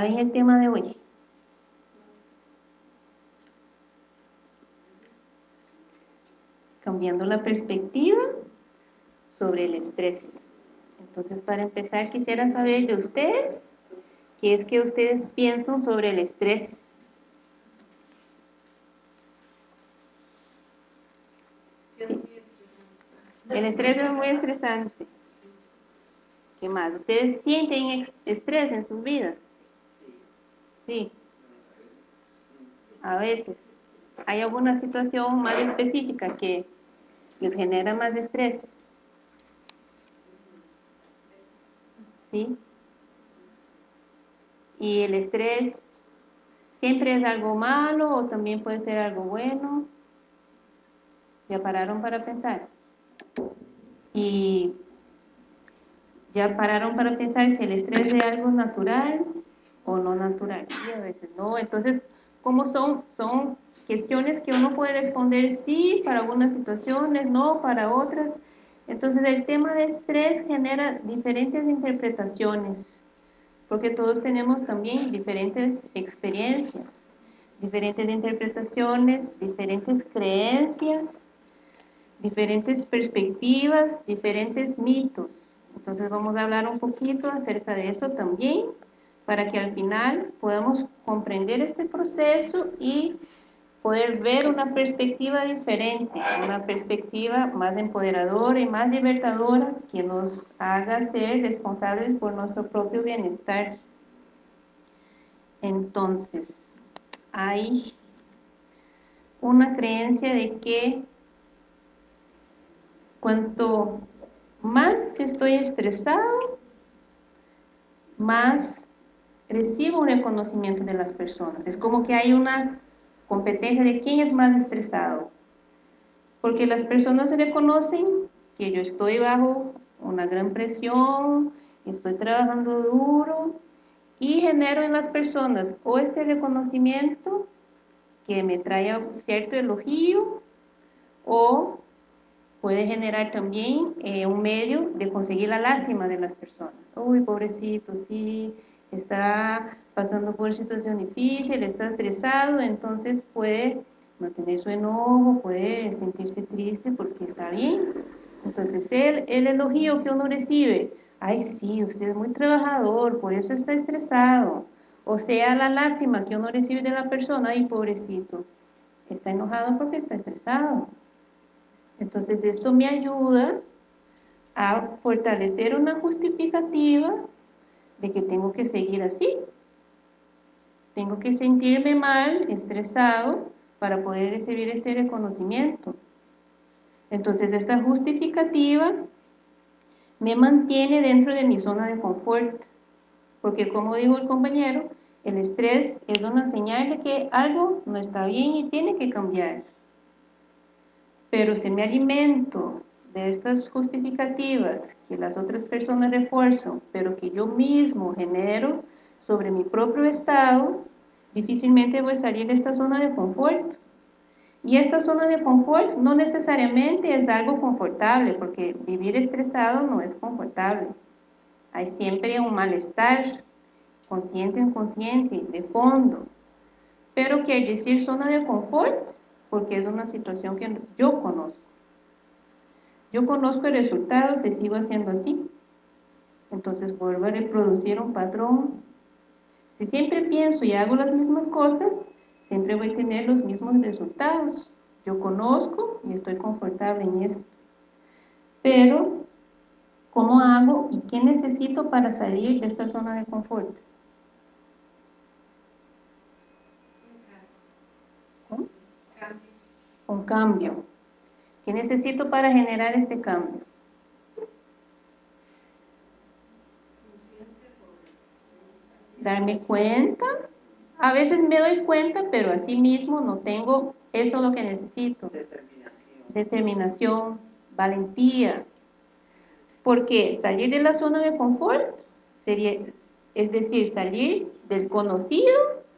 ¿Saben el tema de hoy? Cambiando la perspectiva sobre el estrés. Entonces, para empezar, quisiera saber de ustedes, ¿qué es que ustedes piensan sobre el estrés? El estrés es muy estresante. ¿Qué más? ¿Ustedes sienten estrés en sus vidas? Sí. A veces. ¿Hay alguna situación más específica que les genera más estrés? ¿Sí? ¿Y el estrés siempre es algo malo o también puede ser algo bueno? ¿Ya pararon para pensar? Y ya pararon para pensar si el estrés es algo natural o no natural. A veces no. Entonces, ¿cómo son? Son cuestiones que uno puede responder sí para algunas situaciones, no para otras. Entonces, el tema de estrés genera diferentes interpretaciones, porque todos tenemos también diferentes experiencias, diferentes interpretaciones, diferentes creencias, diferentes perspectivas, diferentes mitos. Entonces vamos a hablar un poquito acerca de eso también, para que al final podamos comprender este proceso y poder ver una perspectiva diferente, una perspectiva más empoderadora y más libertadora que nos haga ser responsables por nuestro propio bienestar. Entonces, hay una creencia de que cuanto más estoy estresado, más recibo un reconocimiento de las personas. Es como que hay una competencia de quién es más estresado. Porque las personas reconocen que yo estoy bajo una gran presión, estoy trabajando duro y genero en las personas o este reconocimiento que me trae cierto elogio o puede generar también eh, un medio de conseguir la lástima de las personas. Uy, pobrecito, sí, está pasando por situación difícil, está estresado, entonces puede mantener su enojo, puede sentirse triste porque está bien. Entonces, el, el elogio que uno recibe, ay sí, usted es muy trabajador, por eso está estresado. O sea, la lástima que uno recibe de la persona, ay pobrecito, está enojado porque está estresado. Entonces esto me ayuda a fortalecer una justificativa de que tengo que seguir así. Tengo que sentirme mal, estresado, para poder recibir este reconocimiento. Entonces esta justificativa me mantiene dentro de mi zona de confort. Porque como dijo el compañero, el estrés es una señal de que algo no está bien y tiene que cambiar. Pero si me alimento de estas justificativas que las otras personas refuerzan, pero que yo mismo genero sobre mi propio estado, difícilmente voy a salir de esta zona de confort. Y esta zona de confort no necesariamente es algo confortable, porque vivir estresado no es confortable. Hay siempre un malestar, consciente o inconsciente, de fondo. Pero que al decir zona de confort, porque es una situación que yo conozco. Yo conozco el resultado si sigo haciendo así. Entonces vuelvo a reproducir un patrón. Si siempre pienso y hago las mismas cosas, siempre voy a tener los mismos resultados. Yo conozco y estoy confortable en esto. Pero, ¿cómo hago y qué necesito para salir de esta zona de confort? un cambio. ¿Qué necesito para generar este cambio? Darme cuenta. A veces me doy cuenta, pero así mismo no tengo eso lo que necesito. Determinación. Determinación, valentía. Porque salir de la zona de confort sería, es decir, salir del conocido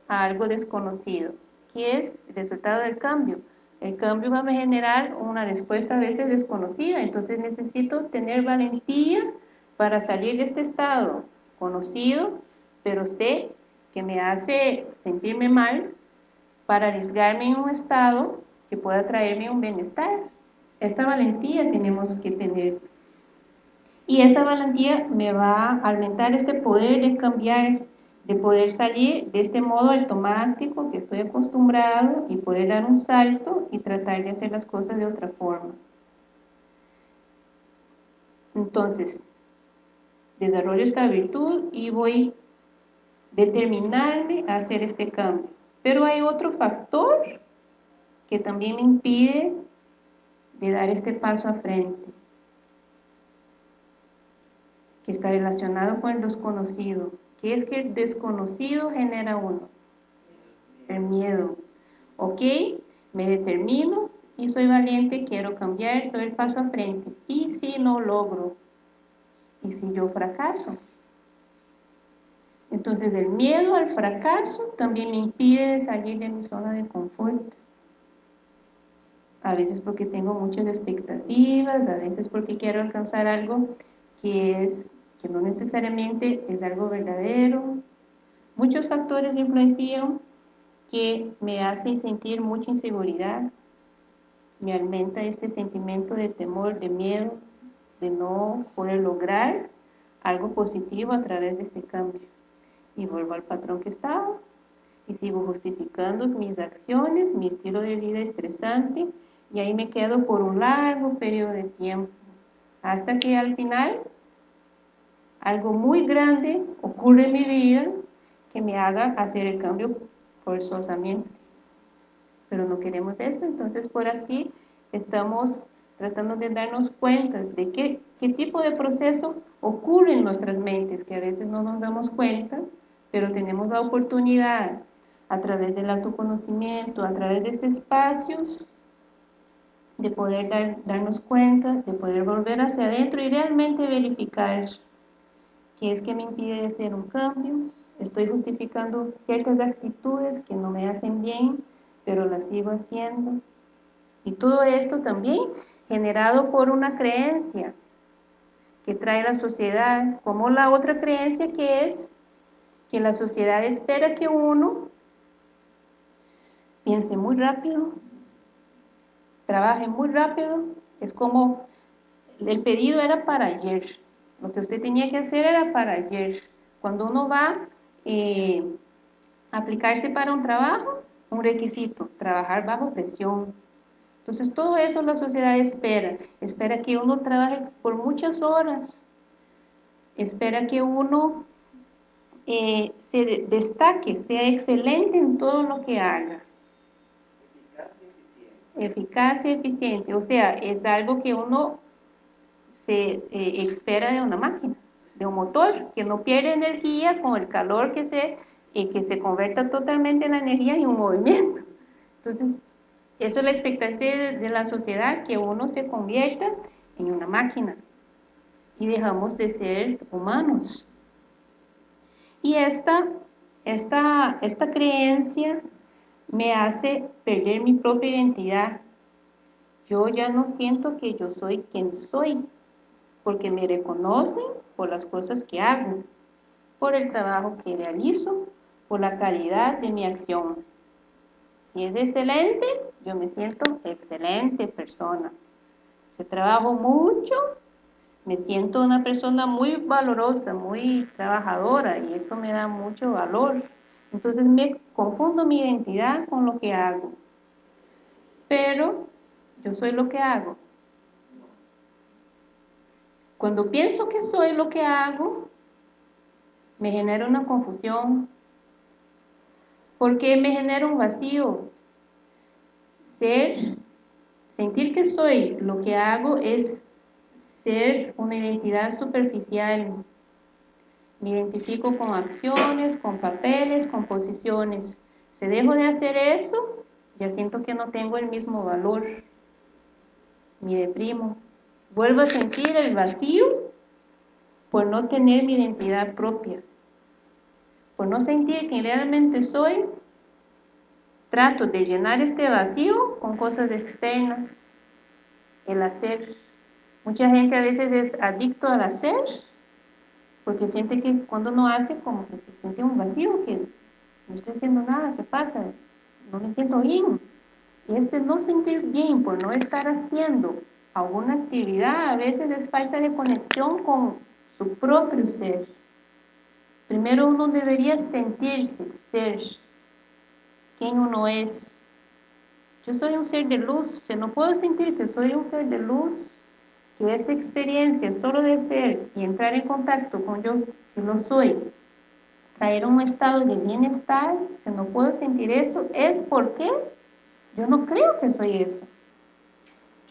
a algo desconocido, que es el resultado del cambio. El cambio va a generar una respuesta a veces desconocida, entonces necesito tener valentía para salir de este estado conocido, pero sé que me hace sentirme mal para arriesgarme en un estado que pueda traerme un bienestar. Esta valentía tenemos que tener. Y esta valentía me va a aumentar este poder de cambiar, de poder salir de este modo automático que estoy acostumbrado y poder dar un salto y tratar de hacer las cosas de otra forma. Entonces, desarrollo esta virtud y voy a determinarme a hacer este cambio. Pero hay otro factor que también me impide de dar este paso a frente, que está relacionado con el desconocido, que es que el desconocido genera uno, el miedo. ¿Ok? Me determino y soy valiente, quiero cambiar, doy el paso a frente. ¿Y si no logro? ¿Y si yo fracaso? Entonces el miedo al fracaso también me impide salir de mi zona de confort. A veces porque tengo muchas expectativas, a veces porque quiero alcanzar algo que, es, que no necesariamente es algo verdadero. Muchos factores influencian que me hacen sentir mucha inseguridad, me aumenta este sentimiento de temor, de miedo, de no poder lograr algo positivo a través de este cambio y vuelvo al patrón que estaba y sigo justificando mis acciones, mi estilo de vida estresante y ahí me quedo por un largo periodo de tiempo hasta que al final algo muy grande ocurre en mi vida que me haga hacer el cambio forzosamente. Pero no queremos eso, entonces por aquí estamos tratando de darnos cuenta de qué, qué tipo de proceso ocurre en nuestras mentes, que a veces no nos damos cuenta, pero tenemos la oportunidad a través del autoconocimiento, a través de estos espacios, de poder darnos cuenta, de poder volver hacia adentro y realmente verificar qué es que me impide hacer un cambio, estoy justificando ciertas actitudes que no me hacen bien, pero las sigo haciendo. Y todo esto también generado por una creencia que trae la sociedad, como la otra creencia que es que la sociedad espera que uno piense muy rápido, trabaje muy rápido, es como el pedido era para ayer, lo que usted tenía que hacer era para ayer. Cuando uno va eh, a aplicarse para un trabajo, un requisito, trabajar bajo presión. Entonces todo eso la sociedad espera, espera que uno trabaje por muchas horas, espera que uno eh, se destaque, sea excelente en todo lo que haga. Eficaz y eficiente. O sea, es algo que uno se eh, espera de una máquina, de un motor, que no pierde energía con el calor que se, que se convierta totalmente en la energía en un movimiento. Entonces, eso es la expectativa de la sociedad, que uno se convierta en una máquina y dejamos de ser humanos. Y esta, esta, esta creencia me hace perder mi propia identidad. Yo ya no siento que yo soy quien soy, porque me reconocen por las cosas que hago, por el trabajo que realizo, por la calidad de mi acción. Si es excelente, yo me siento excelente persona. Si trabajo mucho, me siento una persona muy valorosa, muy trabajadora y eso me da mucho valor. Entonces me confundo mi identidad con lo que hago. Pero yo soy lo que hago. Cuando pienso que soy lo que hago, me genera una confusión. Porque me genera un vacío. Ser, sentir que soy lo que hago es ser una identidad superficial. Me identifico con acciones, con papeles, con posiciones. Si dejo de hacer eso, ya siento que no tengo el mismo valor. Me deprimo. Vuelvo a sentir el vacío por no tener mi identidad propia. Por no sentir que realmente soy, trato de llenar este vacío con cosas externas, el hacer. Mucha gente a veces es adicto al hacer, porque siente que cuando no hace, como que se siente un vacío, que no estoy haciendo nada, ¿qué pasa? No me siento bien. Y este no sentir bien por no estar haciendo alguna actividad a veces es falta de conexión con su propio ser. Primero uno debería sentirse, ser, quién uno es. Yo soy un ser de luz, si no puedo sentir que soy un ser de luz, que esta experiencia solo de ser y entrar en contacto con yo que no soy, traer un estado de bienestar, si no puedo sentir eso, es porque yo no creo que soy eso.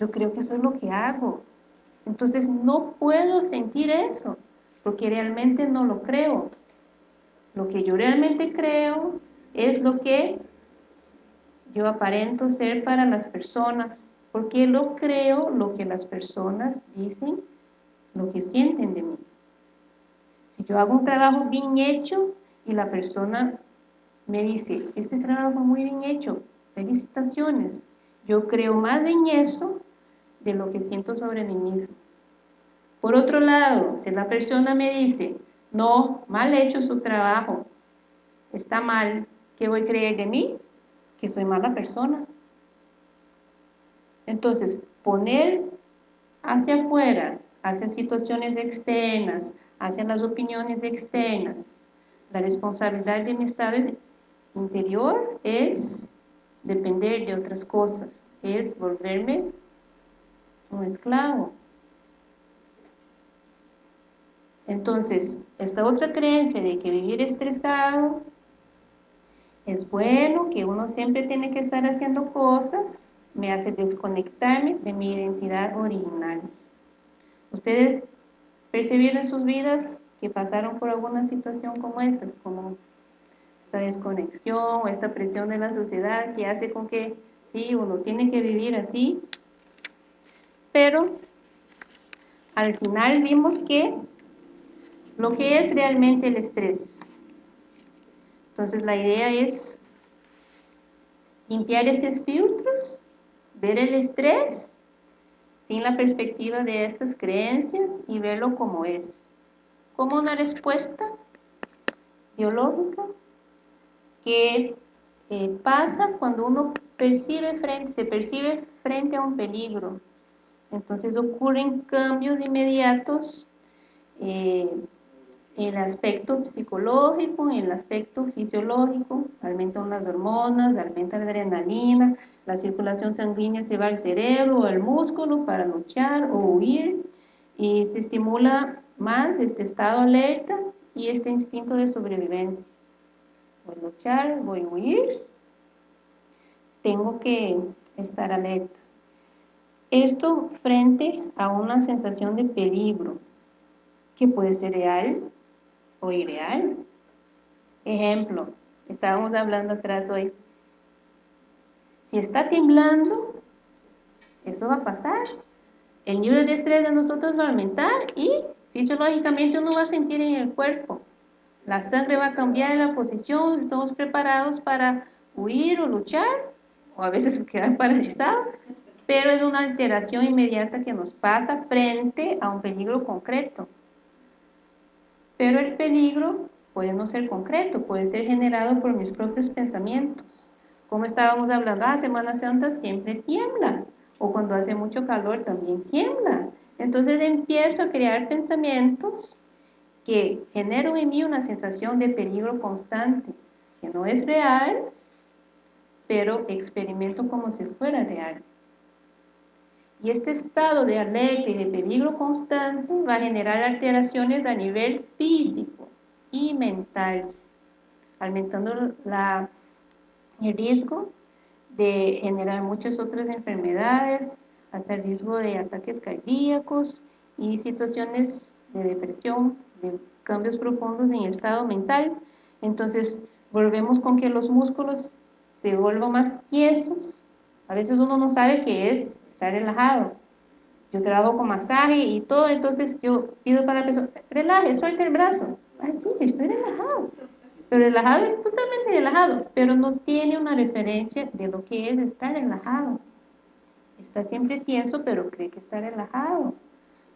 Yo creo que soy lo que hago. Entonces no puedo sentir eso, porque realmente no lo creo. Lo que yo realmente creo es lo que yo aparento ser para las personas, porque lo creo lo que las personas dicen, lo que sienten de mí. Si yo hago un trabajo bien hecho y la persona me dice, este trabajo muy bien hecho, felicitaciones, yo creo más en eso de lo que siento sobre mí mismo. Por otro lado, si la persona me dice, no, mal hecho su trabajo, está mal, ¿qué voy a creer de mí? Que soy mala persona. Entonces, poner hacia afuera, hacia situaciones externas, hacia las opiniones externas, la responsabilidad de mi estado interior es depender de otras cosas, es volverme un esclavo. Entonces, esta otra creencia de que vivir estresado es bueno, que uno siempre tiene que estar haciendo cosas, me hace desconectarme de mi identidad original. Ustedes percibieron en sus vidas que pasaron por alguna situación como esas, como esta desconexión o esta presión de la sociedad que hace con que sí, uno tiene que vivir así, pero al final vimos que lo que es realmente el estrés. Entonces la idea es limpiar esos filtros, ver el estrés sin la perspectiva de estas creencias y verlo como es, como una respuesta biológica que eh, pasa cuando uno percibe frente, se percibe frente a un peligro. Entonces ocurren cambios inmediatos eh, en el aspecto psicológico, en el aspecto fisiológico, aumentan las hormonas, aumenta la adrenalina, la circulación sanguínea se va al cerebro o al músculo para luchar o huir y se estimula más este estado alerta y este instinto de sobrevivencia. Voy a luchar, voy a huir, tengo que estar alerta. Esto frente a una sensación de peligro, que puede ser real o irreal. Ejemplo, estábamos hablando atrás hoy. Si está temblando, eso va a pasar. El nivel de estrés de nosotros va a aumentar y fisiológicamente uno va a sentir en el cuerpo. La sangre va a cambiar la posición, estamos preparados para huir o luchar, o a veces quedar paralizados, pero es una alteración inmediata que nos pasa frente a un peligro concreto. Pero el peligro puede no ser concreto, puede ser generado por mis propios pensamientos. Como estábamos hablando, ah, Semana Santa siempre tiembla, o cuando hace mucho calor también tiembla. Entonces empiezo a crear pensamientos que generan en mí una sensación de peligro constante, que no es real, pero experimento como si fuera real. Y este estado de alerta y de peligro constante va a generar alteraciones a nivel físico y mental, aumentando la, el riesgo de generar muchas otras enfermedades, hasta el riesgo de ataques cardíacos y situaciones de depresión, de cambios profundos en el estado mental. Entonces, volvemos con que los músculos se vuelvan más tiesos. A veces uno no sabe qué es relajado. Yo trabajo con masaje y todo, entonces yo pido para la persona, relaje, suelte el brazo. Ay, sí, yo estoy relajado. Pero relajado es totalmente relajado, pero no tiene una referencia de lo que es estar relajado. Está siempre tenso, pero cree que está relajado.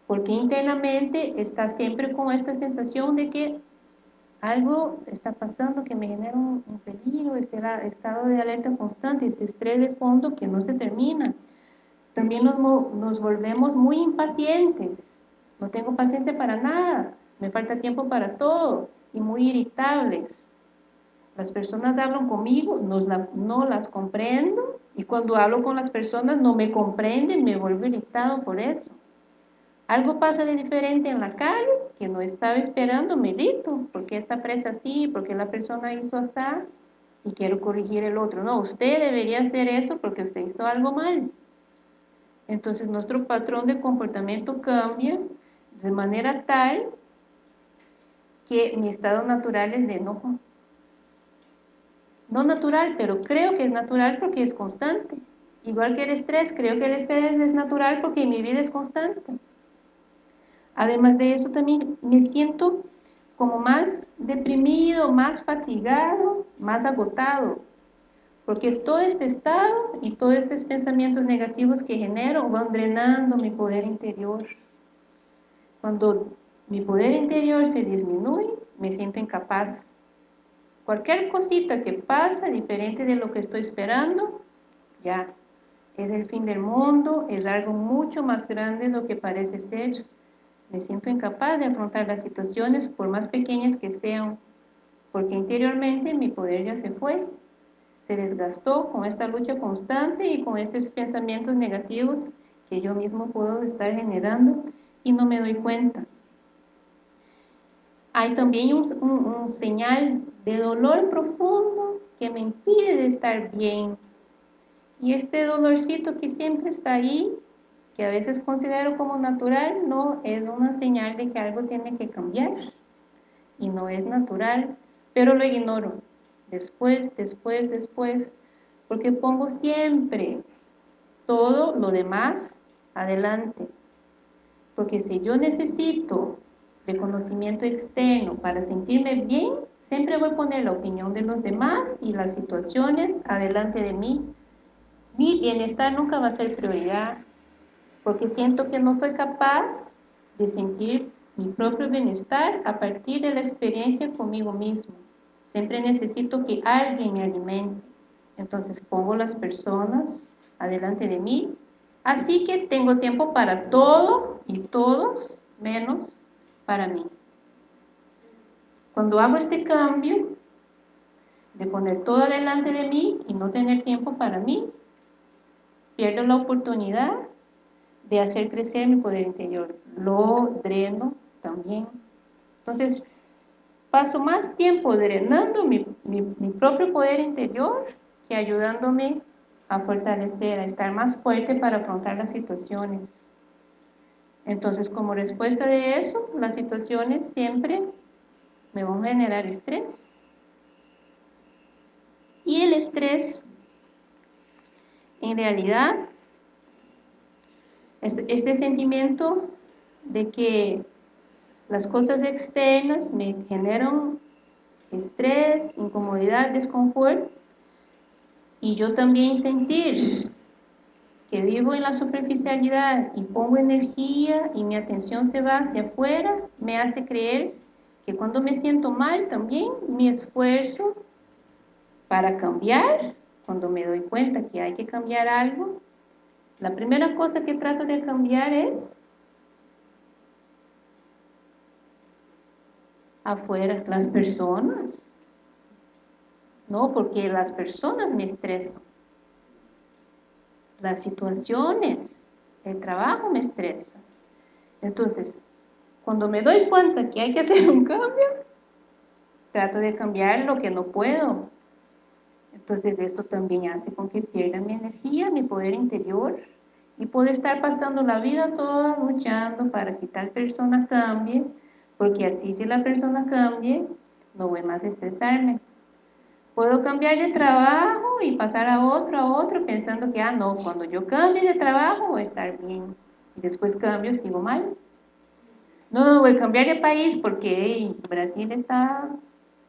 Porque internamente está siempre con esta sensación de que algo está pasando que me genera un, peligro, este estado de alerta constante, este estrés de fondo que no se termina. También nos, volvemos muy impacientes, no tengo paciencia para nada, me falta tiempo para todo y muy irritables. Las personas hablan conmigo, no, las comprendo y cuando hablo con las personas no me comprenden, me vuelvo irritado por eso. Algo pasa de diferente en la calle que no estaba esperando, me irrito, porque esta presa así, porque la persona hizo así y quiero corregir el otro. No, usted debería hacer eso porque usted hizo algo mal. Entonces nuestro patrón de comportamiento cambia de manera tal que mi estado natural es de enojo. No natural, pero creo que es natural porque es constante. Igual que el estrés, creo que el estrés es natural porque mi vida es constante. Además de eso también me siento como más deprimido, más fatigado, más agotado. Porque todo este estado y todos estos pensamientos negativos que genero van drenando mi poder interior. Cuando mi poder interior se disminuye, me siento incapaz. Cualquier cosita que pasa diferente de lo que estoy esperando, ya, es el fin del mundo, es algo mucho más grande de lo que parece ser. Me siento incapaz de afrontar las situaciones por más pequeñas que sean, porque interiormente mi poder ya se fue, se desgastó con esta lucha constante y con estos pensamientos negativos que yo mismo puedo estar generando y no me doy cuenta. Hay también un, señal de dolor profundo que me impide de estar bien. Y este dolorcito que siempre está ahí que a veces considero como natural, no es una señal de que algo tiene que cambiar y no es natural, pero lo ignoro después, después, después, porque pongo siempre todo lo demás adelante, porque si yo necesito reconocimiento externo para sentirme bien, siempre voy a poner la opinión de los demás y las situaciones adelante de mí. Mi bienestar nunca va a ser prioridad, porque siento que no soy capaz de sentir mi propio bienestar a partir de la experiencia conmigo mismo. Siempre necesito que alguien me alimente. Entonces pongo las personas adelante de mí. Así que tengo tiempo para todo y todos, menos para mí. Cuando hago este cambio de poner todo adelante de mí y no tener tiempo para mí, pierdo la oportunidad de hacer crecer mi poder interior. Lo dreno también. Entonces, paso más tiempo drenando mi, propio poder interior que ayudándome a fortalecer, a estar más fuerte para afrontar las situaciones. Entonces, como respuesta de eso, las situaciones siempre me van a generar estrés. Y el estrés, en realidad, este, este, sentimiento de que las cosas externas me generan estrés, incomodidad, desconfort, y yo también sentir que vivo en la superficialidad y pongo energía y mi atención se va hacia afuera, me hace creer que cuando me siento mal también mi esfuerzo para cambiar, cuando me doy cuenta que hay que cambiar algo, la primera cosa que trato de cambiar es afuera, las personas. No, porque las personas me estresan. Las situaciones, el trabajo me estresa. Entonces, cuando me doy cuenta que hay que hacer un cambio, trato de cambiar lo que no puedo. Entonces esto también hace con que pierda mi energía, mi poder interior y puedo estar pasando la vida toda luchando para que tal persona cambie, porque así si la persona cambie, no voy más a estresarme. Puedo cambiar de trabajo y pasar a otro, a otro, pensando que, ah, no, cuando yo cambie de trabajo voy a estar bien. Y después cambio, sigo mal. No, no, voy a cambiar de país porque Brasil está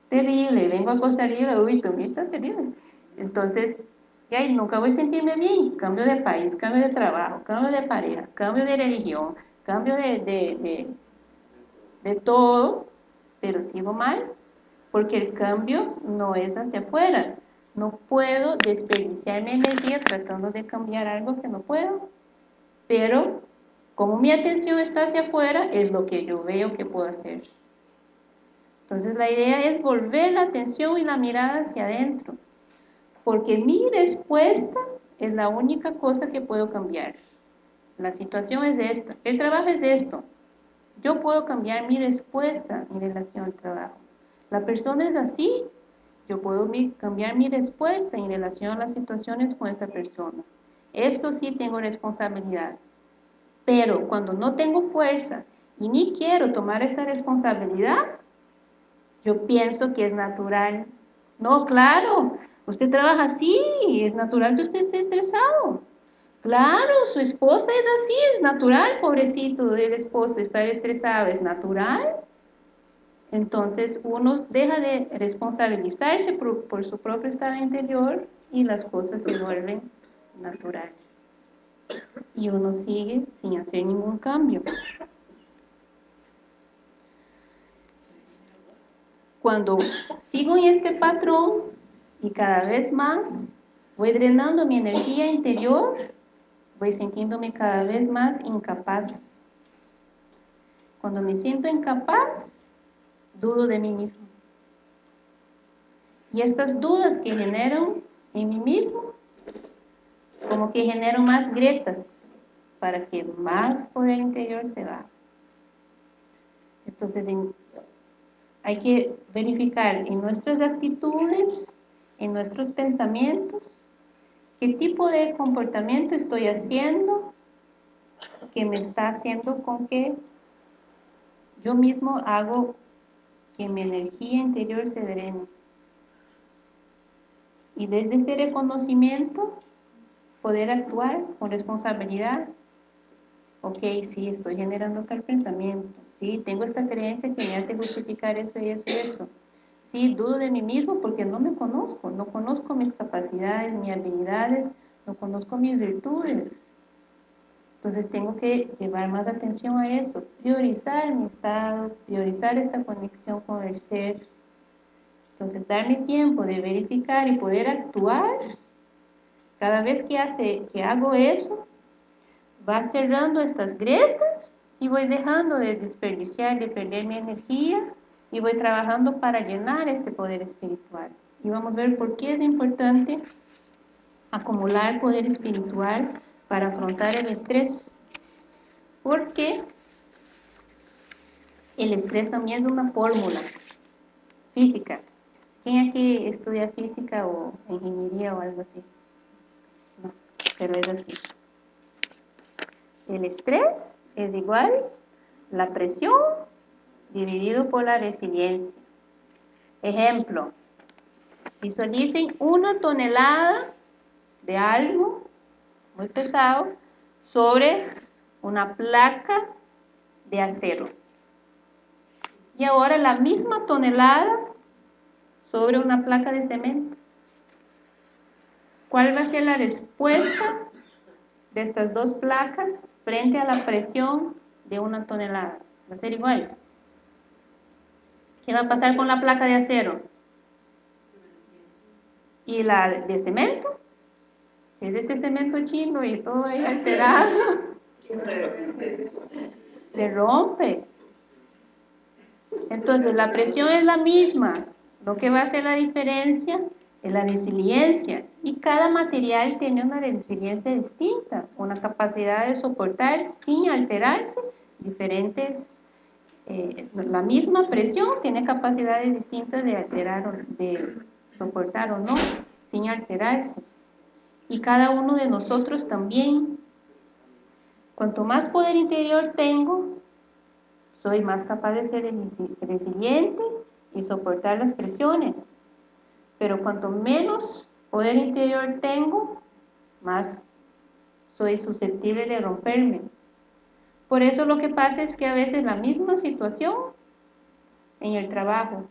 terrible, vengo a Costa Rica, uy, también está terrible. Entonces, y nunca voy a sentirme bien. Cambio de país, cambio de trabajo, cambio de pareja, cambio de religión, cambio de, todo, pero sigo mal. porque el cambio no es hacia afuera. No puedo desperdiciar mi energía tratando de cambiar algo que no puedo. Pero como mi atención está hacia afuera, es lo que yo veo que puedo hacer. Entonces la idea es volver la atención y la mirada hacia adentro. Porque mi respuesta es la única cosa que puedo cambiar. La situación es esta. El trabajo es esto. Yo puedo cambiar mi respuesta en relación al trabajo. La persona es así. Yo puedo cambiar mi respuesta en relación a las situaciones con esta persona. Esto sí tengo responsabilidad. Pero cuando no tengo fuerza y ni quiero tomar esta responsabilidad, yo pienso que es natural. No, claro, usted trabaja así, es natural que usted esté estresado. Claro, su esposa es así, es natural, pobrecito del esposo, estar estresado, es natural. Entonces uno deja de responsabilizarse por, por su propio estado interior y las cosas se vuelven naturales y uno sigue sin hacer ningún cambio. Cuando sigo en este patrón y cada vez más voy drenando mi energía interior, voy sintiéndome cada vez más incapaz. Cuando me siento incapaz, dudo de mí mismo. Y estas dudas que genero en mí mismo como que genero más grietas para que más poder interior se va. Entonces hay que verificar en nuestras actitudes, en nuestros pensamientos, qué tipo de comportamiento estoy haciendo que me está haciendo con que yo mismo hago que mi energía interior se drene. Y desde este reconocimiento poder actuar con responsabilidad. Ok, sí, estoy generando tal pensamiento. Sí, tengo esta creencia que me hace justificar eso y eso y eso. Sí, dudo de mí mismo porque no me conozco, no conozco mis capacidades, mis habilidades, no conozco mis virtudes. Entonces tengo que llevar más atención a eso, priorizar mi estado, priorizar esta conexión con el ser. Entonces darme tiempo de verificar y poder actuar cada vez que, hace, que hago eso, va cerrando estas grietas y voy dejando de desperdiciar, de perder mi energía y voy trabajando para llenar este poder espiritual. Y vamos a ver por qué es importante acumular poder espiritual para afrontar el estrés. Porque el estrés también es una fórmula física. ¿Quién aquí estudia física o ingeniería o algo así? pero es así. El estrés es igual la presión dividido por la resiliencia. Ejemplo, visualicen una tonelada de algo muy pesado sobre una placa de acero. Y ahora la misma tonelada sobre una placa de cemento. ¿Cuál va a ser la respuesta de estas dos placas frente a la presión de una tonelada? Va a ser igual. ¿Qué va a pasar con la placa de acero? ¿Y la de cemento? Es este cemento chino y todo ahí alterado, se rompe. Entonces la presión es la misma. Lo que va a hacer la diferencia la resiliencia. Y cada material tiene una resiliencia distinta, una capacidad de soportar sin alterarse diferentes, eh, la misma presión tiene capacidades distintas de alterar, de soportar o no, sin alterarse. Y cada uno de nosotros también. Cuanto más poder interior tengo, soy más capaz de ser resiliente y soportar las presiones. Pero cuanto menos poder interior tengo, más soy susceptible de romperme. Por eso lo que pasa es que a veces la misma situación en el trabajo,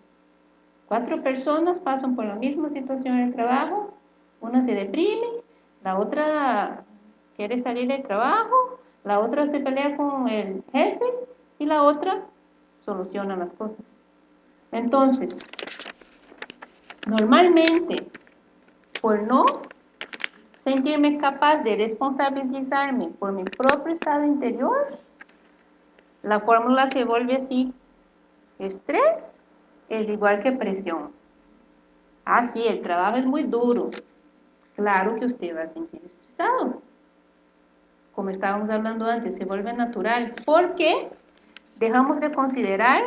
cuatro personas pasan por la misma situación en el trabajo, una se deprime, la otra quiere salir del trabajo, la otra se pelea con el jefe y la otra soluciona las cosas. Entonces, normalmente, por no sentirme capaz de responsabilizarme por mi propio estado interior, la fórmula se vuelve así. Estrés es igual que presión. Ah, sí, el trabajo es muy duro. Claro que usted va a sentir estresado. Como estábamos hablando antes, se vuelve natural. Porque dejamos de considerar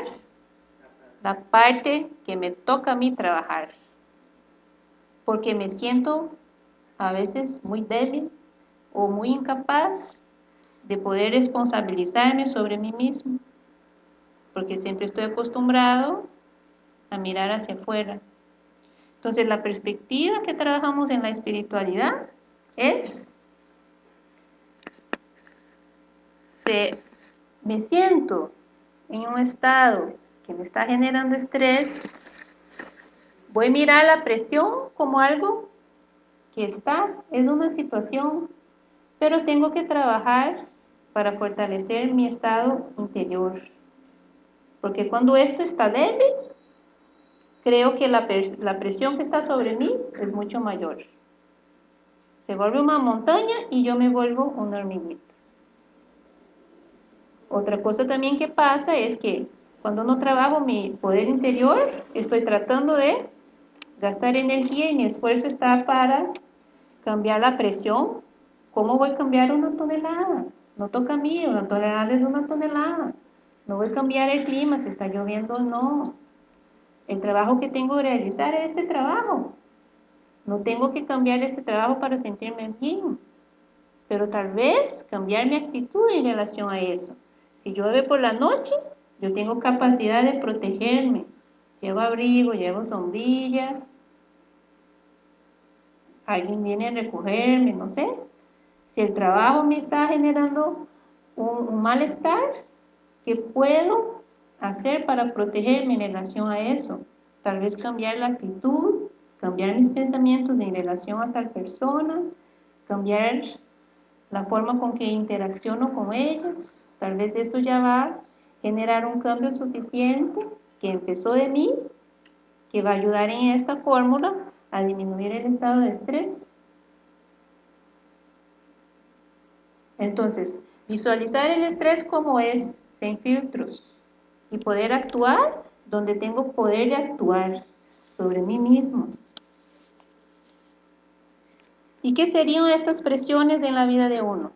la parte que me toca a mí trabajar. Porque me siento a veces muy débil o muy incapaz de poder responsabilizarme sobre mí mismo, porque siempre estoy acostumbrado a mirar hacia afuera. Entonces la perspectiva que trabajamos en la espiritualidad es, se, me siento en un estado que me está generando estrés, voy a mirar la presión como algo que está, es una situación, pero tengo que trabajar para fortalecer mi estado interior. Porque cuando esto está débil, creo que la, presión que está sobre mí es mucho mayor. Se vuelve una montaña y yo me vuelvo una hormiguita. Otra cosa también que pasa es que cuando no trabajo mi poder interior, estoy tratando de gastar energía y mi esfuerzo está para cambiar la presión. ¿Cómo voy a cambiar una tonelada? No toca a mí, una tonelada es una tonelada. No voy a cambiar el clima, si está lloviendo o no. El trabajo que tengo que realizar es este trabajo. No tengo que cambiar este trabajo para sentirme bien. Pero tal vez cambiar mi actitud en relación a eso. Si llueve por la noche, yo tengo capacidad de protegerme. Llevo abrigo, llevo sombrillas, alguien viene a recogerme, no sé. Si el trabajo me está generando un, malestar, ¿qué puedo hacer para protegerme en relación a eso? Tal vez cambiar la actitud, cambiar mis pensamientos en relación a tal persona, cambiar la forma con que interacciono con ellas. Tal vez esto ya va a generar un cambio suficiente que empezó de mí, que va a ayudar en esta fórmula a disminuir el estado de estrés. Entonces, visualizar el estrés como es, sin filtros, y poder actuar donde tengo poder de actuar sobre mí mismo. ¿Y qué serían estas presiones en la vida de uno?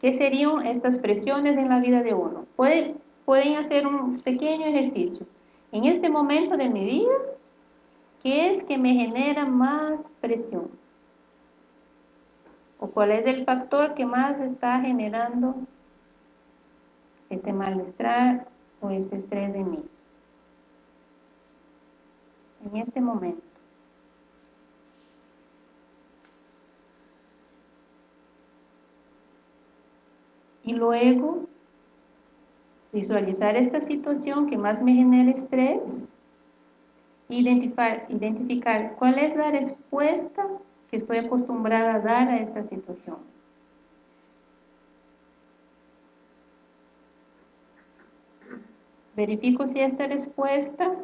¿Qué serían estas presiones en la vida de uno? Puede pueden hacer un pequeño ejercicio. En este momento de mi vida, ¿qué es que me genera más presión? ¿O cuál es el factor que más está generando este malestar o este estrés de mí? En este momento. Y luego Visualizar esta situación que más me genera estrés. Identificar, identificar cuál es la respuesta que estoy acostumbrada a dar a esta situación. Verifico si esta respuesta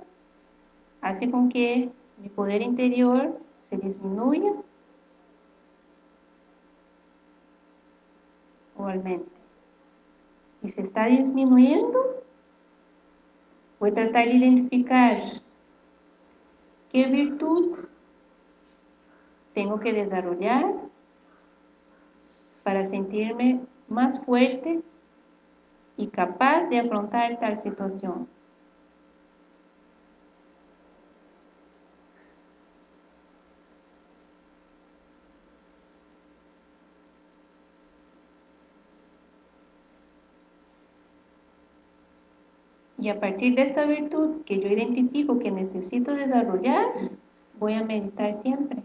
hace con que mi poder interior se disminuya o aumente y se está disminuyendo, voy a tratar de identificar qué virtud tengo que desarrollar para sentirme más fuerte y capaz de afrontar tal situación. Y a partir de esta virtud que yo identifico que necesito desarrollar, voy a meditar siempre.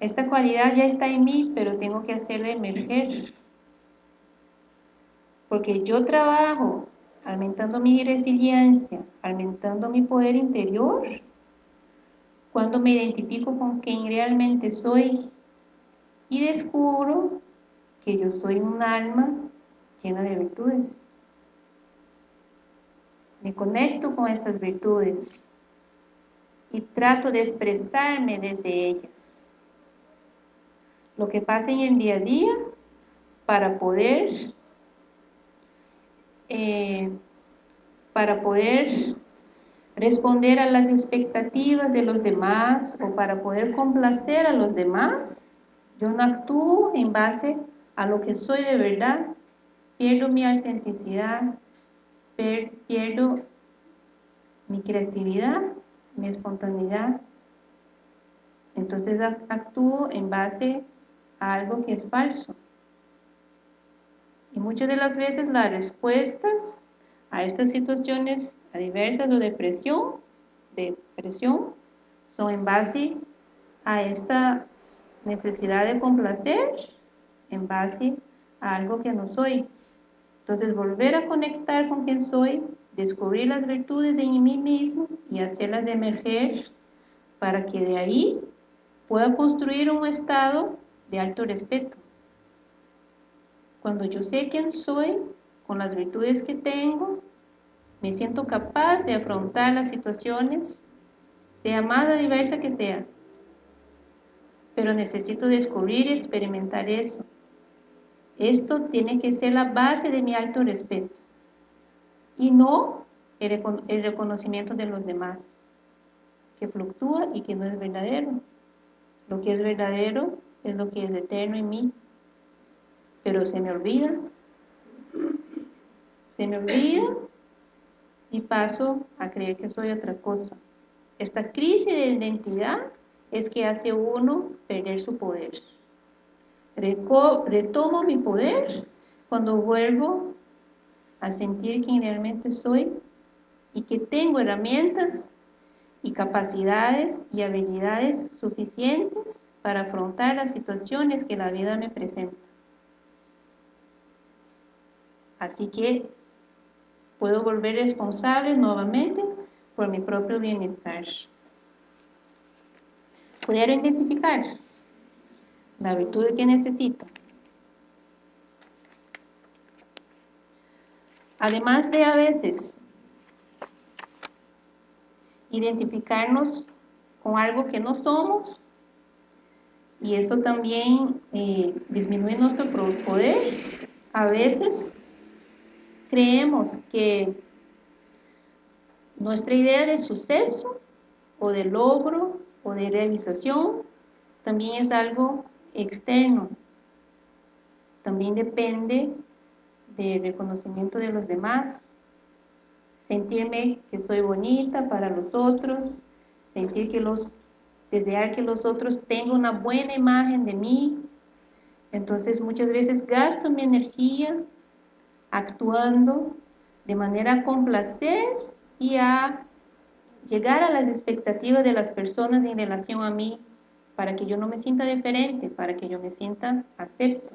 Esta cualidad ya está en mí, pero tengo que hacerla emerger. Porque yo trabajo aumentando mi resiliencia, aumentando mi poder interior, cuando me identifico con quien realmente soy y descubro que yo soy un alma llena de virtudes. Me conecto con estas virtudes y trato de expresarme desde ellas. Lo que pasa en el día a día para poder eh, para poder responder a las expectativas de los demás o para poder complacer a los demás, yo no actúo en base a lo que soy de verdad, pierdo mi autenticidad, pierdo mi creatividad, mi espontaneidad. Entonces actúo en base a algo que es falso. Y muchas de las veces las respuestas a estas situaciones adversas o depresión, depresión son en base a esta necesidad de complacer, en base a algo que no soy. Entonces volver a conectar con quien soy, descubrir las virtudes de mí mismo y hacerlas emerger para que de ahí pueda construir un estado de alto respeto. Cuando yo sé quién soy, con las virtudes que tengo, me siento capaz de afrontar las situaciones, sea más diversa que sea. Pero necesito descubrir y experimentar eso. Esto tiene que ser la base de mi alto respeto y no el reconocimiento de los demás, que fluctúa y que no es verdadero. Lo que es verdadero es lo que es eterno en mí, pero se me olvida se me olvida y paso a creer que soy otra cosa. Esta crisis de identidad es que hace uno perder su poder. Retomo mi poder cuando vuelvo a sentir quién realmente soy y que tengo herramientas y capacidades y habilidades suficientes para afrontar las situaciones que la vida me presenta. Así que puedo volver responsable nuevamente por mi propio bienestar. Pudieron identificar la virtud que necesito. Además de a veces identificarnos con algo que no somos, y eso también eh, disminuye nuestro poder, a veces creemos que nuestra idea de suceso o de logro o de realización también es algo externo. También depende del reconocimiento de los demás, sentirme que soy bonita para los otros, sentir que los, desear que los otros tengan una buena imagen de mí. Entonces muchas veces gasto mi energía actuando de manera a complacer y a llegar a las expectativas de las personas en relación a mí para que yo no me sienta diferente, para que yo me sienta acepto.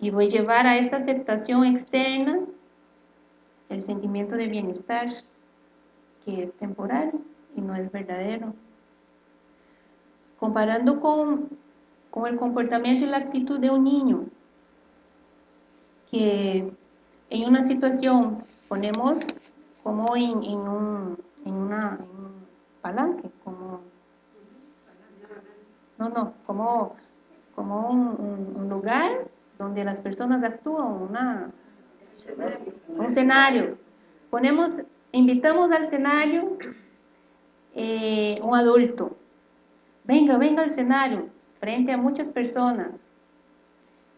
Y voy a llevar a esta aceptación externa el sentimiento de bienestar, que es temporal y no es verdadero. Comparando con, con el comportamiento y la actitud de un niño, que en una situación ponemos como en, un, en, una, un palanque, no, no, como, como un, lugar donde las personas actúan, una, un escenario. Ponemos, invitamos al escenario eh, un adulto. Venga, venga al escenario, frente a muchas personas.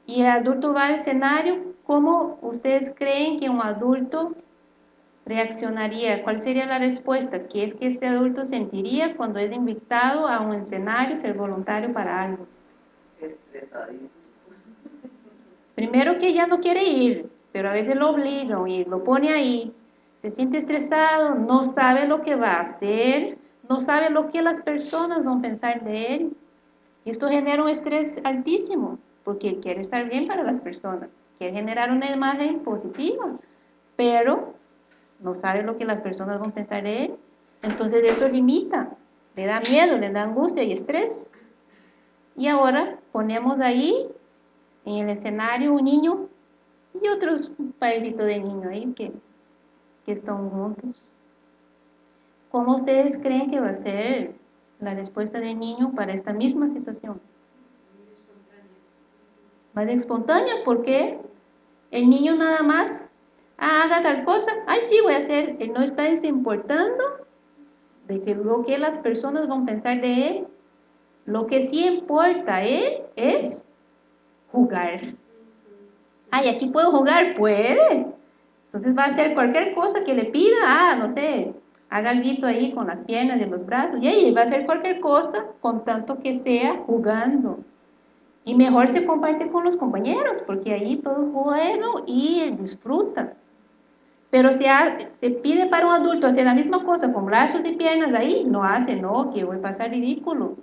Y el adulto va al escenario ¿Cómo ustedes creen que un adulto reaccionaría? ¿Cuál sería la respuesta? ¿Qué es que este adulto sentiría cuando es invitado a un escenario, ser voluntario para algo? Primero que ya no quiere ir, pero a veces lo obligan y lo pone ahí. Se siente estresado, no sabe lo que va a hacer, no sabe lo que las personas van a pensar de él. Y esto genera un estrés altísimo, porque él quiere estar bien para las personas quiere generar una imagen positiva, pero no sabe lo que las personas van a pensar de él. Entonces esto limita, le da miedo, le da angustia y estrés. Y ahora ponemos ahí en el escenario un niño y otros parecitos de niño ahí que, que están juntos. ¿Cómo ustedes creen que va a ser la respuesta del niño para esta misma situación? Más espontánea, porque el niño nada más haga tal cosa, ay sí voy a hacer, él no está importando de que lo que las personas van a pensar de él, lo que sí importa él es jugar. Ay, aquí puedo jugar, puede. Entonces va a hacer cualquier cosa que le pida, ah, no sé, haga algo ahí con las piernas y los brazos, y ahí va a hacer cualquier cosa con tanto que sea jugando. Y mejor se comparte con los compañeros, porque ahí todos juegan y disfrutan. Pero si se pide para un adulto hacer la misma cosa con brazos y piernas ahí, no hace, no, que voy a pasar ridículo.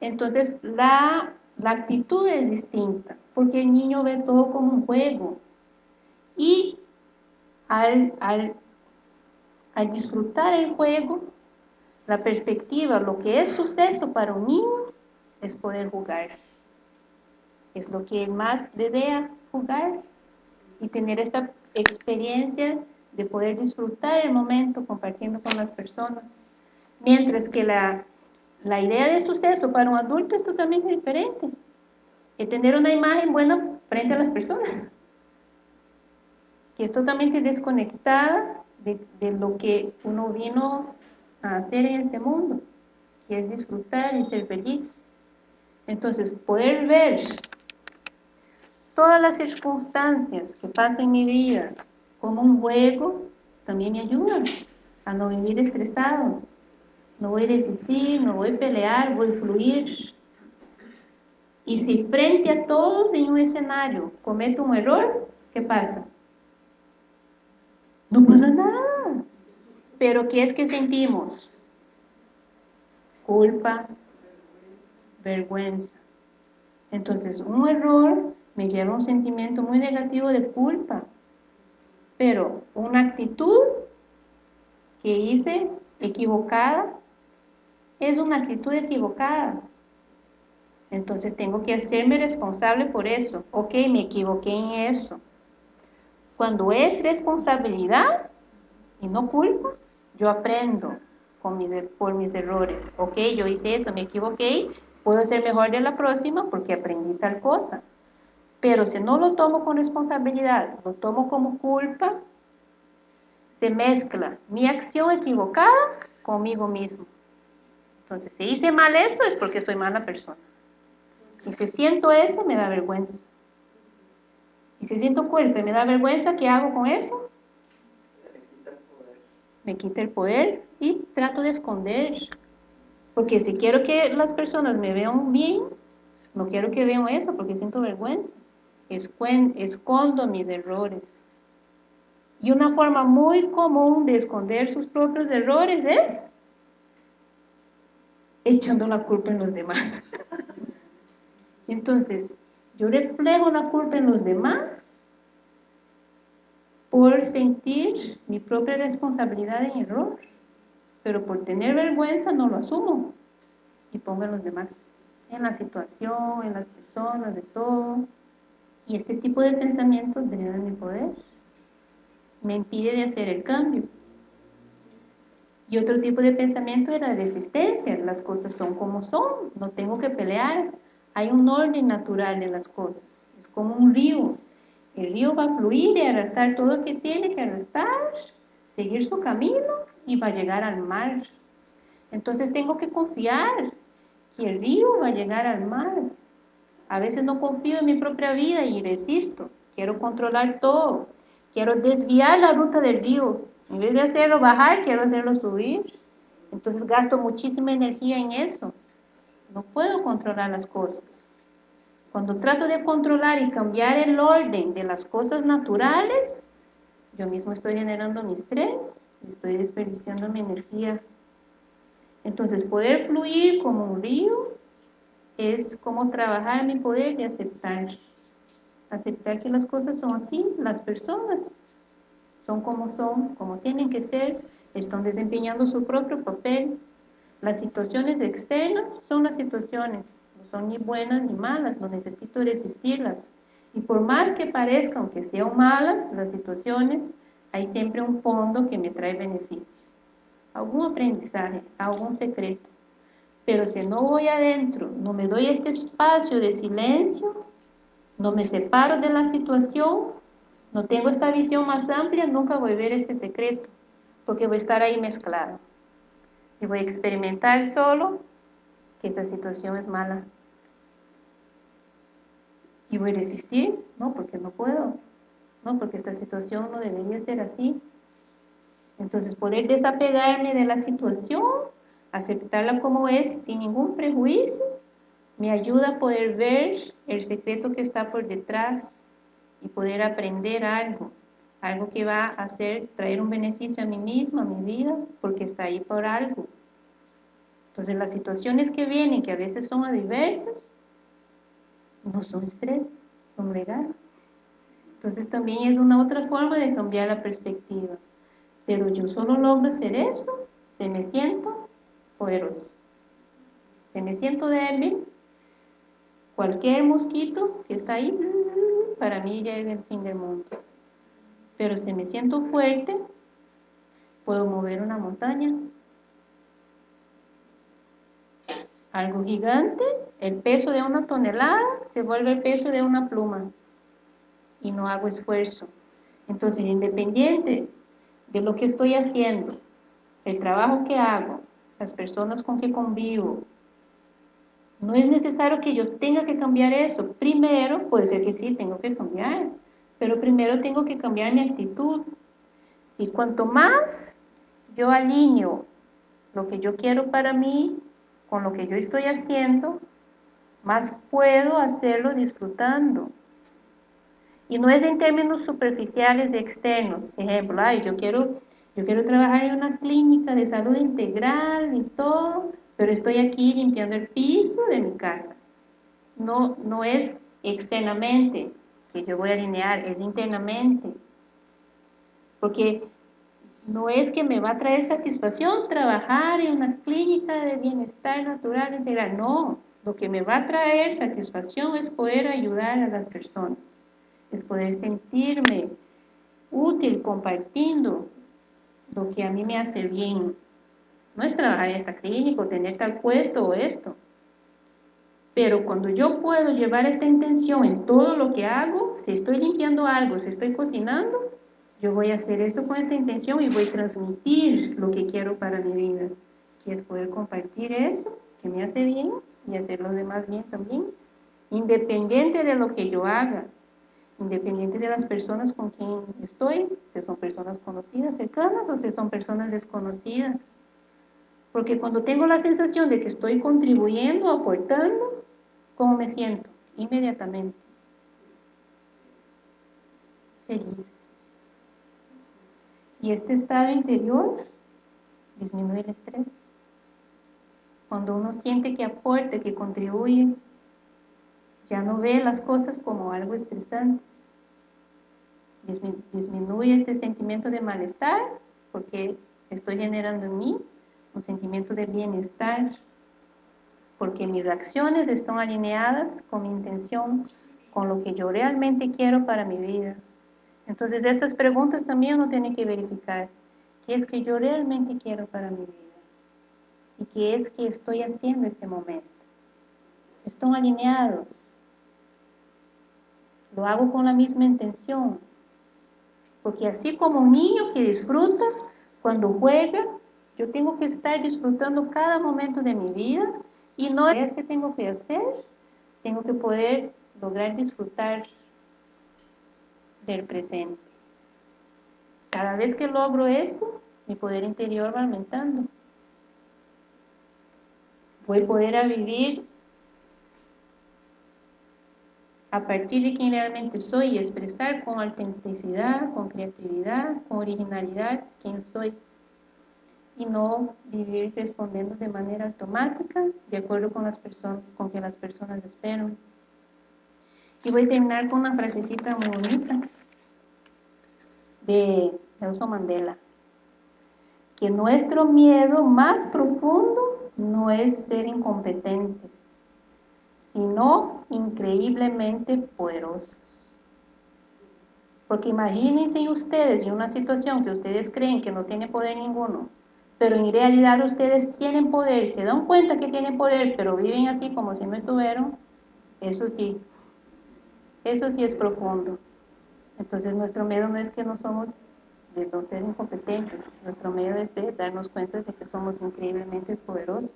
Entonces la, la actitud es distinta, porque el niño ve todo como un juego. Y al, al, al disfrutar el juego, la perspectiva, lo que es suceso para un niño, es poder jugar. Es lo que él más desea, jugar y tener esta experiencia de poder disfrutar el momento compartiendo con las personas. Mientras que la, la idea de suceso para un adulto es totalmente diferente. Que tener una imagen buena frente a las personas. Que es totalmente desconectada de, de lo que uno vino a hacer en este mundo. Que es disfrutar y ser feliz. Entonces, poder ver todas las circunstancias que paso en mi vida como un juego, también me ayudan a no vivir estresado. No voy a resistir, no voy a pelear, voy a fluir. Y si frente a todos en un escenario cometo un error, ¿qué pasa? No pasa nada. Pero ¿qué es que sentimos? Culpa, vergüenza. Entonces, un error me lleva a un sentimiento muy negativo de culpa. Pero una actitud que hice equivocada es una actitud equivocada. Entonces tengo que hacerme responsable por eso. Ok, me equivoqué en eso. Cuando es responsabilidad y no culpa, yo aprendo con mis, por mis errores. Ok, yo hice esto, me equivoqué, puedo ser mejor de la próxima porque aprendí tal cosa. Pero si no lo tomo con responsabilidad, lo tomo como culpa, se mezcla mi acción equivocada conmigo mismo. Entonces, si hice mal esto es porque soy mala persona. Y si siento esto, me da vergüenza. Y si siento culpa y me da vergüenza, ¿qué hago con eso? Me quita el poder y trato de esconder. Porque si quiero que las personas me vean bien, no quiero que vean eso porque siento vergüenza escondo mis errores. Y una forma muy común de esconder sus propios errores es echando la culpa en los demás. Entonces, yo reflejo la culpa en los demás por sentir mi propia responsabilidad en error, pero por tener vergüenza no lo asumo y pongo en los demás, en la situación, en las personas, de todo. Y este tipo de pensamientos drenan mi poder, me impide de hacer el cambio. Y otro tipo de pensamiento es la resistencia, las cosas son como son, no tengo que pelear, hay un orden natural en las cosas, es como un río, el río va a fluir y arrastrar todo lo que tiene que arrastrar, seguir su camino y va a llegar al mar. Entonces tengo que confiar que el río va a llegar al mar, a veces no confío en mi propia vida y resisto. Quiero controlar todo. Quiero desviar la ruta del río. En vez de hacerlo bajar, quiero hacerlo subir. Entonces gasto muchísima energía en eso. No puedo controlar las cosas. Cuando trato de controlar y cambiar el orden de las cosas naturales, yo mismo estoy generando mi estrés, estoy desperdiciando mi energía. Entonces, poder fluir como un río es como trabajar mi poder de aceptar. Aceptar que las cosas son así, las personas son como son, como tienen que ser, están desempeñando su propio papel. Las situaciones externas son las situaciones, los son ni buenas ni malas, no necesito resistirlas. Y por más que parezcan que sean malas las situaciones, hay siempre un fondo que me trae beneficio. Algún aprendizaje, algún secreto. Pero si no voy adentro, no me doy este espacio de silencio, no me separo de la situación, no tengo esta visión más amplia, nunca voy a ver este secreto, porque voy a estar ahí mezclado. Y voy a experimentar solo que esta situación es mala. ¿Y voy a resistir? No, porque no puedo. No, porque esta situación no debería ser así. Entonces, poder desapegarme de la situación, aceptarla como es, sin ningún prejuicio, me ayuda a poder ver el secreto que está por detrás y poder aprender algo, algo que va a hacer, traer un beneficio a mí misma, a mi vida, porque está ahí por algo. Entonces las situaciones que vienen, que a veces son adversas, no son estrés, son regalos. Entonces también es una otra forma de cambiar la perspectiva. Pero yo solo logro hacer eso, se me siento poderoso. Se me siento débil, cualquier mosquito que está ahí, para mí ya es el fin del mundo. Pero si me siento fuerte, puedo mover una montaña. Algo gigante, el peso de una tonelada se vuelve el peso de una pluma y no hago esfuerzo. Entonces, independiente de lo que estoy haciendo, el trabajo que hago, las personas con que convivo, no es necesario que yo tenga que cambiar eso. Primero, puede ser que sí, tengo que cambiar, pero primero tengo que cambiar mi actitud. Si cuanto más yo alineo lo que yo quiero para mí con lo que yo estoy haciendo, más puedo hacerlo disfrutando. Y no es en términos superficiales y externos. Ejemplo, ay, yo quiero, yo quiero trabajar en una clínica de salud integral y todo, pero estoy aquí limpiando el piso de mi casa. No, no es externamente que yo voy a alinear, es internamente. Porque no es que me va a traer satisfacción trabajar en una clínica de bienestar natural integral, no. Lo que me va a traer satisfacción es poder ayudar a las personas es poder sentirme útil compartiendo lo que a mí me hace bien. No es trabajar en esta clínica o tener tal puesto o esto. Pero cuando yo puedo llevar esta intención en todo lo que hago, si estoy limpiando algo, si estoy cocinando, yo voy a hacer esto con esta intención y voy a transmitir lo que quiero para mi vida, que es poder compartir eso que me hace bien y hacer los demás bien también, independiente de lo que yo haga independiente de las personas con quien estoy, si son personas conocidas, cercanas o si son personas desconocidas. Porque cuando tengo la sensación de que estoy contribuyendo, aportando, ¿cómo me siento? Inmediatamente. Feliz. Y este estado interior disminuye el estrés. Cuando uno siente que aporta, que contribuye, ya no ve las cosas como algo estresante disminuye este sentimiento de malestar porque estoy generando en mí un sentimiento de bienestar porque mis acciones están alineadas con mi intención, con lo que yo realmente quiero para mi vida. Entonces estas preguntas también uno tiene que verificar. ¿Qué es que yo realmente quiero para mi vida? ¿Y qué es que estoy haciendo en este momento? ¿Están alineados? ¿Lo hago con la misma intención? Porque así como un niño que disfruta cuando juega, yo tengo que estar disfrutando cada momento de mi vida y no es que tengo que hacer, tengo que poder lograr disfrutar del presente. Cada vez que logro esto, mi poder interior va aumentando. Voy a poder vivir a partir de quien realmente soy y expresar con autenticidad, con creatividad, con originalidad quién soy y no vivir respondiendo de manera automática de acuerdo con las personas con que las personas esperan. Y voy a terminar con una frasecita bonita de Nelson Mandela que nuestro miedo más profundo no es ser incompetentes sino increíblemente poderosos. Porque imagínense ustedes en una situación que ustedes creen que no tiene poder ninguno, pero en realidad ustedes tienen poder, se dan cuenta que tienen poder, pero viven así como si no estuvieran, eso sí, eso sí es profundo. Entonces nuestro miedo no es que no somos de no ser incompetentes, nuestro miedo es de darnos cuenta de que somos increíblemente poderosos.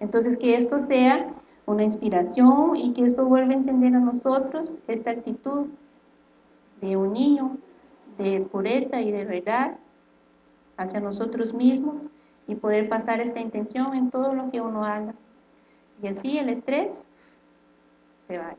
Entonces que esto sea una inspiración y que esto vuelva a encender a nosotros esta actitud de un niño, de pureza y de verdad hacia nosotros mismos y poder pasar esta intención en todo lo que uno haga. Y así el estrés se va.